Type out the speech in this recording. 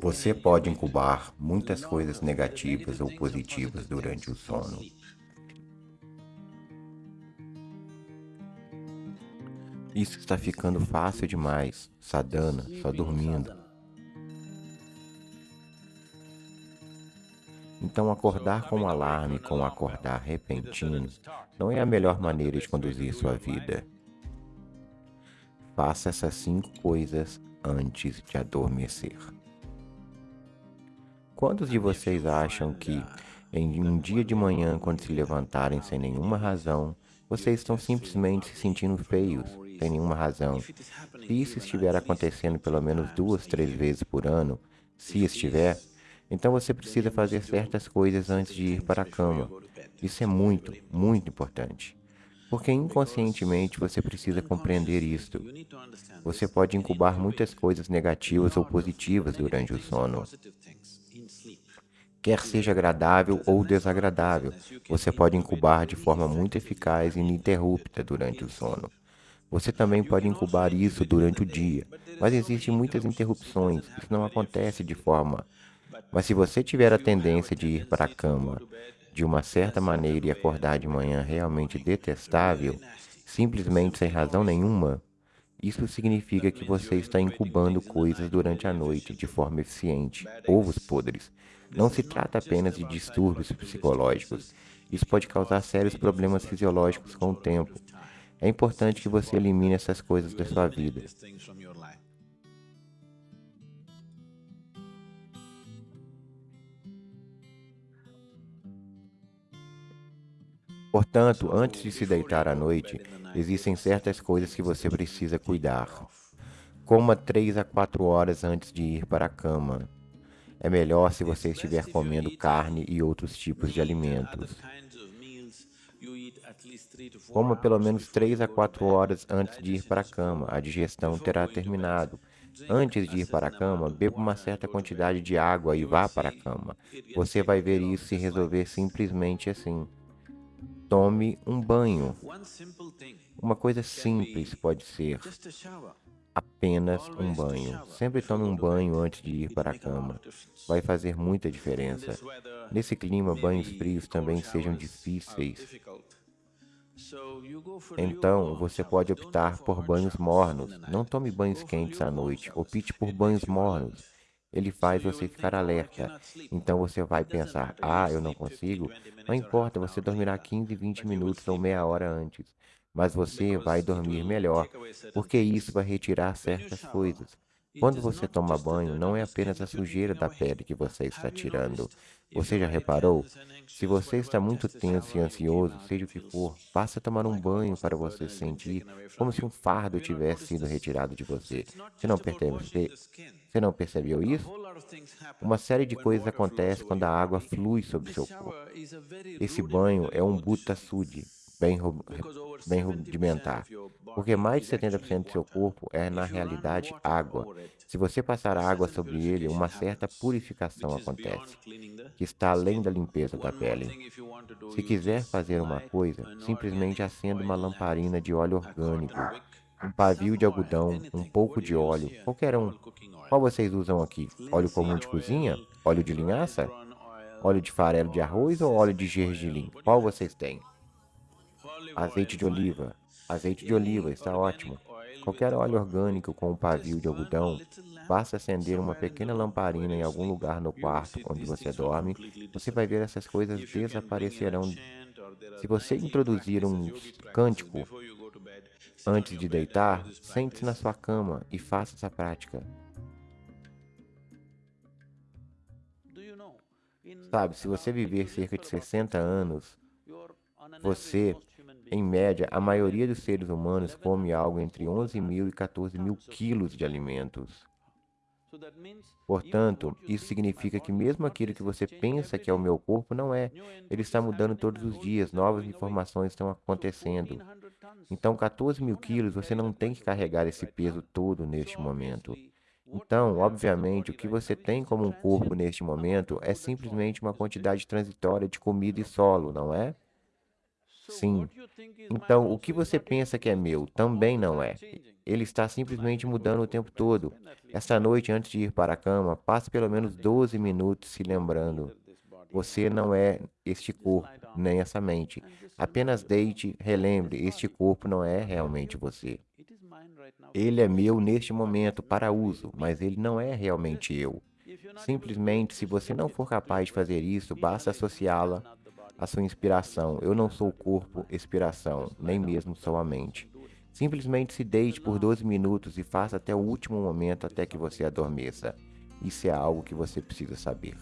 Você pode incubar muitas coisas negativas ou positivas durante o sono. Isso está ficando fácil demais, Sadhana, só dormindo. Então, acordar com um alarme com um acordar repentino não é a melhor maneira de conduzir sua vida. Faça essas cinco coisas antes de adormecer. Quantos de vocês acham que, em um dia de manhã, quando se levantarem sem nenhuma razão, vocês estão simplesmente se sentindo feios, sem nenhuma razão? Se isso estiver acontecendo pelo menos duas, três vezes por ano, se estiver, então você precisa fazer certas coisas antes de ir para a cama. Isso é muito, muito importante. Porque inconscientemente você precisa compreender isto. Você pode incubar muitas coisas negativas ou positivas durante o sono quer seja agradável ou desagradável. Você pode incubar de forma muito eficaz e ininterrupta durante o sono. Você também pode incubar isso durante o dia, mas existem muitas interrupções. Isso não acontece de forma. Mas se você tiver a tendência de ir para a cama de uma certa maneira e acordar de manhã realmente detestável, simplesmente sem razão nenhuma, isso significa que você está incubando coisas durante a noite de forma eficiente, ovos podres. Não se trata apenas de distúrbios psicológicos. Isso pode causar sérios problemas fisiológicos com o tempo. É importante que você elimine essas coisas da sua vida. Portanto, antes de se deitar à noite, existem certas coisas que você precisa cuidar. Coma 3 a 4 horas antes de ir para a cama. É melhor se você estiver comendo carne e outros tipos de alimentos. Coma pelo menos 3 a 4 horas antes de ir para a cama. A digestão terá terminado. Antes de ir para a cama, beba uma certa quantidade de água e vá para a cama. Você vai ver isso se resolver simplesmente assim. Tome um banho. Uma coisa simples pode ser apenas um banho. Sempre tome um banho antes de ir para a cama. Vai fazer muita diferença. Nesse clima, banhos frios também sejam difíceis. Então, você pode optar por banhos mornos. Não tome banhos quentes à noite. Opte por banhos mornos ele faz você ficar alerta. Então você vai pensar, ah, eu não consigo. Não importa, você dormirá 15, 20 minutos ou meia hora antes. Mas você vai dormir melhor, porque isso vai retirar certas coisas. Quando você toma banho, não é apenas a sujeira da pele que você está tirando. Você já reparou? Se você está muito tenso e ansioso, seja o que for, passe a tomar um banho para você sentir como se um fardo tivesse sido retirado de você. Você não percebe? Você não percebeu isso? Uma série de coisas acontece quando a água flui sobre seu corpo. Esse banho é um Butta Sudhi, bem, bem rudimentar, porque mais de 70% do seu corpo é, na realidade, água. Se você passar água sobre ele, uma certa purificação acontece, que está além da limpeza da pele. Se quiser fazer uma coisa, simplesmente acenda uma lamparina de óleo orgânico, um pavio de algodão, um pouco de óleo, qualquer um. Qual vocês usam aqui? Óleo comum de cozinha? Óleo de linhaça? Óleo de farelo de arroz ou óleo de gergelim? Qual vocês têm? Azeite de oliva. Azeite de oliva, está ótimo. Qualquer óleo orgânico com um pavio de algodão, basta acender uma pequena lamparina em algum lugar no quarto onde você dorme, você vai ver essas coisas desaparecerão. Se você introduzir um cântico antes de deitar, sente-se na sua cama e faça essa prática. Sabe, se você viver cerca de 60 anos, você em média, a maioria dos seres humanos come algo entre 11 mil e 14 mil quilos de alimentos. Portanto, isso significa que mesmo aquilo que você pensa que é o meu corpo, não é. Ele está mudando todos os dias, novas informações estão acontecendo. Então, 14 mil quilos, você não tem que carregar esse peso todo neste momento. Então, obviamente, o que você tem como um corpo neste momento é simplesmente uma quantidade transitória de comida e solo, não é? Sim. Então, o que você pensa que é meu também não é. Ele está simplesmente mudando o tempo todo. Esta noite, antes de ir para a cama, passe pelo menos 12 minutos se lembrando. Você não é este corpo, nem essa mente. Apenas deite, relembre: este corpo não é realmente você. Ele é meu neste momento para uso, mas ele não é realmente eu. Simplesmente, se você não for capaz de fazer isso, basta associá-la à sua inspiração. Eu não sou o corpo, expiração, nem mesmo sou a mente. Simplesmente se deite por 12 minutos e faça até o último momento até que você adormeça. Isso é algo que você precisa saber.